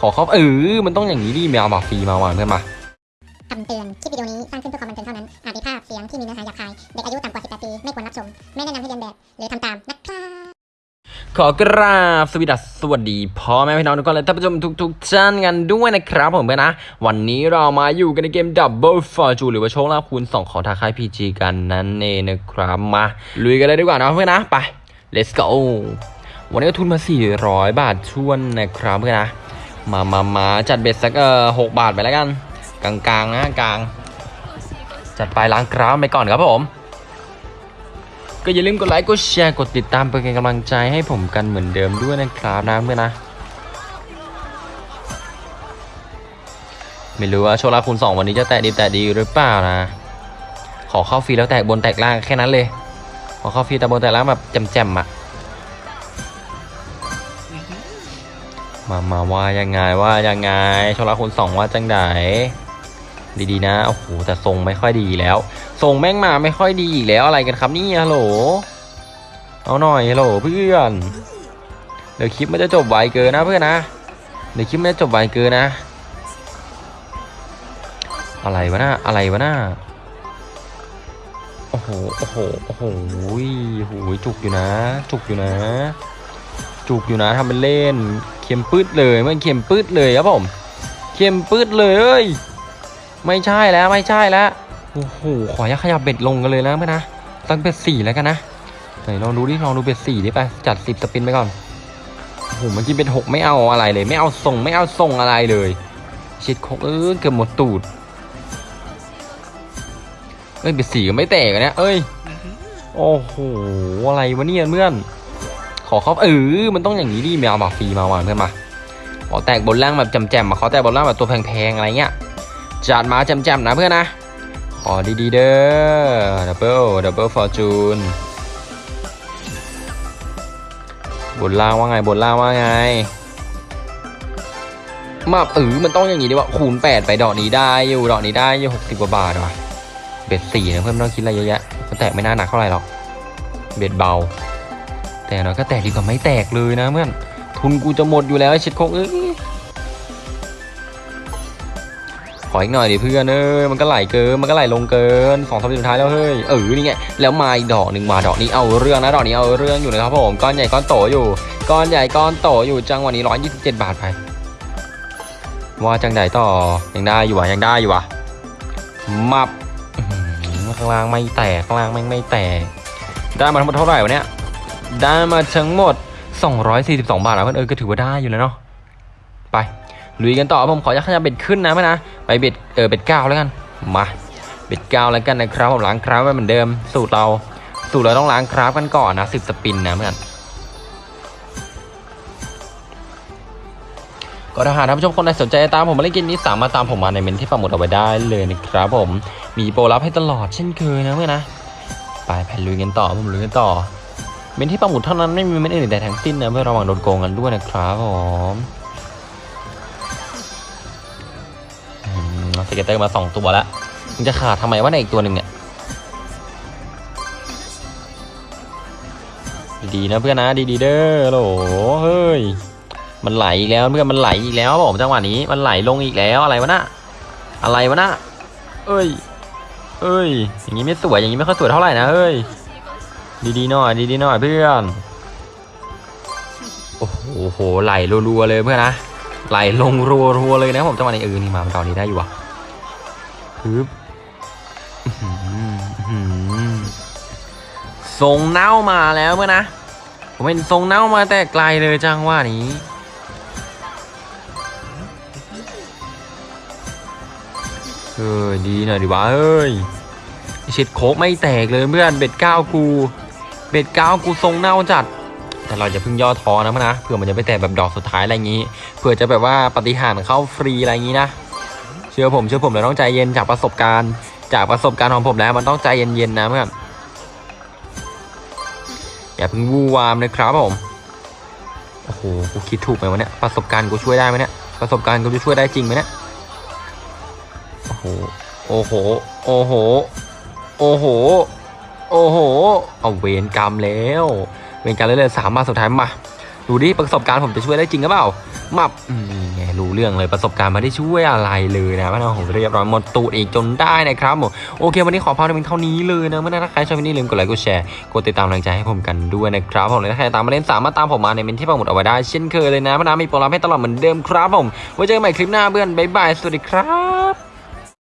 ขอเข้าเออมันต้องอย่างนี้ดิแมวบอกฟรีมาว่ะเพื่อนมาคำเตือน คลิปวิดีโอนี้สร้างขึ้นเพื่อความบันเทิงเท่านั้น อาจมีภาพเสียงที่มีเนื้อหาหยาบคาย เด็กอายุต่ำกว่า 18 ปี ไม่ควรรับชม ไม่แนะนำให้เรียนแบบ หรือทำตามนะครับ ขอกราบสวัสดีสวัสดีพ่อแม่พี่น้องทุกคนและท่านผู้ชมทุกๆท่านกันด้วยนะครับผมเพื่อนนะ วันนี้เรามาอยู่กันในเกม Double Fortune หรือว่าโชคลาภคูณ 2 ของทางค่าย PG กันนั่นเองนะครับมาลุยกันเลยดีกว่านะเพื่อนนะไป let's go วันนี้ก็ทุนมา 400 บาทชวนนะครับเพื่อนนะ มามามาจัดเบ็ดสักเออหกบาทไปแล้วกัน กลางๆนะกลาง จัดไปล้างกรามไปก่อนครับผม ก็อย่าลืมกดไลค์กดแชร์กดติดตามเป็นกำลังใจให้ผมกันเหมือนเดิมด้วยนะครับนะเพื่อนนะไม่รู้ว่าโชลาคูณสองวันนี้จะแตะดีแตะดีหรือเปล่านะ ขอเข้าฟรีแล้วแตกบนแตกล่างแค่นั้นเลย ขอเข้าฟรีแต่บนแตกล่างแบบแจ่มๆอะ มามาว่ายังไงว่ายังไงโชลาคูณสองว่าจังไดดีๆนะโอ้โหแต่ทรงไม่ค่อยดีแล้วส่งแม่งมาไม่ค่อยดีอีกแล้วอะไรกันครับนี่ฮัลโหลเอาหน่อยฮัลโหลเพื่อนเดี๋ยวคลิปมันจะจบไวเกินนะเพื่อนนะเดี๋ยวคลิปมันจะจบไวเกินนะ อะไรวะน่าอะไรวะน่าโอ้โหโอ้โหโอ้โหโอ้โหจุกอยู่นะ จุกอยู่นะ จุกอยู่นะทำเป็นเล่น เข็มปืดเลยมันเข็มปืดเลยครับผมเข็มปืดเลยเอ้ยไม่ใช่แล้วไม่ใช่แล้วโอ้โหขออนุญาตขยับเบ็ดลงกันเลยนะเพื่อนนะตั้งเบ็ดสี่แล้วกันนะไหนลองดูดิลองดูเบ็ดสี่ดิไปจัดสิบสปินไปก่อนโอ้โหเมื่อกี้เบ็ดหกไม่เอาอะไรเลย ไม่เอาส่งไม่เอาส่งอะไรเลยชิดโคกเออเกือบหมดตูดเอ้ยเบ็ดสี่ก็ไม่แตกอะเนี่ยเอ้ยโอ้โหอะไรวะเนี่ยเพื่อน ขอเขาเออมันต้องอย่างนี้ดิแมวบอกฟรีมาว่ะเพื่อนมาขอแตกบนล่างแบบแจมมาขอแตกบนล่างแบบตัวแพงๆอะไรเงี้ยจัดมาแจมนะเพื่อนนะขอดีๆเด้อดับเบิลดับเบิลฟอร์จูนบนล่างว่าไงบนล่างว่าไงมาเออมันต้องอย่างนี้ดีว่าคูณ 8 ไปดอกนี้ได้อยู่ดอกนี้ได้อยู่60กว่าบาทว่ะเบ็ดสี่นะเพื่อนไม่ต้องคิดอะไรเยอะแยะมันแตกไม่น่าหนักเท่าไหร่หรอกเบ็ดเบา แต่เราก็แตกดีกว่าไม่แตกเลยนะเพื่อนทุนกูจะหมดอยู่แล้วไอ้ชิดโคกเอ้ยขออีกหน่อยดิเพื่อนเอ้ยมันก็ไหลเกินมันก็ไหลลงเกินสองสามสุดท้ายแล้วเฮ้ยเออนี่ไงแล้วมาอีกดอกหนึ่งมาดอกนี้เอาเรื่องนะดอกนี้เอาเรื่องอยู่นะครับผมก้อนใหญ่ก้อนโตอยู่ก้อนใหญ่ก้อนโตอยู่จังวะนี้ร้อยยี่สิบเจ็ดบาทไปว่าจังใดต่อยังได้อยู่วะยังได้อยู่วะมับข้างล่างไม่แตกข้างล่างไม่ไม่แตกได้มาทั้งหมดเท่าไหร่วะเนี่ย ได้มาทั้งหมด 242 บาทแล้วเพื่อนเออก็ถือว่าได้อยู่แล้วเนาะไปลุยกันต่อผมขอยักขยับเบ็ดขึ้นนะเพื่อนนะไปเบ็ดเออเบ็ดเก้าแล้วกันมาเบ็ดเก้าแล้วกันนะครับผมล้างคราฟไว้เหมือนเดิม สูตรเราสูตรเราต้องล้างคราฟกันก่อนนะสิบสปินนะเพื่อนก็ถ้าหากท่านผู้ชมคนใดสนใจตามผมมาเล่นเกมนี้สามารถตามผมมาในเมนที่ปักหมุดเอาไว้ได้เลยนะครับผมมีโปรลับให้ตลอดเช่นเคยนะเพื่อนนะไปแผ่นลุยกันต่อผมลุยกันต่อ เมนที่ปักหมุดเท่านั้นไม่มีเมนอื่นใดทั้งสิ้นนะเพื่อระวังโดนโกงกันด้วยนะครับผมscatter มาสองตัวแล้วมึงจะขาดทำไมวะในอีกตัวหนึ่งเนี่ย ดีๆนะเพื่อนนะดีๆเด้อโหลเฮ้ยมันไหลอีกแล้วเพื่อนมันไหลอีกแล้วผมจังหวะนี้มันไหลลงอีกแล้วอะไรวะนะอะไรวะนะเอ้ย เอ้ย อย่างนี้ไม่สวยอย่างนี้ไม่ค่อยสวยเท่าไหร่นะเฮ้ย ดีๆหน่อยดีๆหน่อยเพื่อนโอ้โหโหไหลรัวๆเลยเพื่อนนะไหลลงรัวๆเลยนะผมจังหวะนี้เออนี่มามันตอนนี้ได้อยู่ว่ะปึ๊บทรงเน่ามาแล้วเมื่อนะผมเป็นทรงเน่ามาแต่ไกลเลยจังหวะนี้ เออดีหน่อยดิวะเฮ้ยเช็ดโคกไม่แตกเลยเพื่อนเบ็ดเก้ากู เบ็ดเก้ากูทรงเน่าจัด แต่เราจะเพิ่งย่อท้อนะมั้งนะเผื่อมันจะไปแตกแบบดอกสุดท้ายอะไรอย่างนี้เผื่อจะแบบว่าปฏิหารเข้าฟรีอะไรอย่างนี้นะเชื่อผมเชื่อผมเราต้องใจเย็นจากประสบการณ์ จากประสบการณ์ของผมแล้วมันต้องใจเย็นๆนะเพื่อนอย่าเพิ่งวู่วามนะครับผมโอ้โหกูคิดถูกไหมวะเนี่ยประสบการณ์กูช่วยได้ไหมเนี่ยประสบการณ์กูจะช่วยได้จริงไหมเนี่ยโอ้โหโอ้โหโอ้โหโอ้โห โอ้โห เอาเวรกรรมแล้ว เวรกรรมเลยเลยสามมาสุดท้ายมาดูดิประสบการณ์ผมจะช่วยได้จริงหรือเปล่ามับนี่ไงรู้เรื่องเลยประสบการณ์ไม่ได้ช่วยอะไรเลยนะว่าผมเรียบร้อยหมดตูดอีกจนได้นะครับผมโอเค วันนี้ขอพาไปเพียงเท่านี้เลยนะเมื่อนั้นถ้าใครชอบวิดีโอนี้ลืมกดไลค์กดแชร์กดติดตามกำลังใจให้ผมกันด้วยนะครับผมและถ้าใครตามมาเล่นสามารถตามผมมาในเมนที่ปักหมุดเอาไว้ได้เช่นเคยเลยนะพนามีโปรแกรมให้ตลอดเหมือนเดิมครับผมไว้เจอกันใหม่คลิปหน้าเพื่อนบ๊ายบายสวัสดีครับ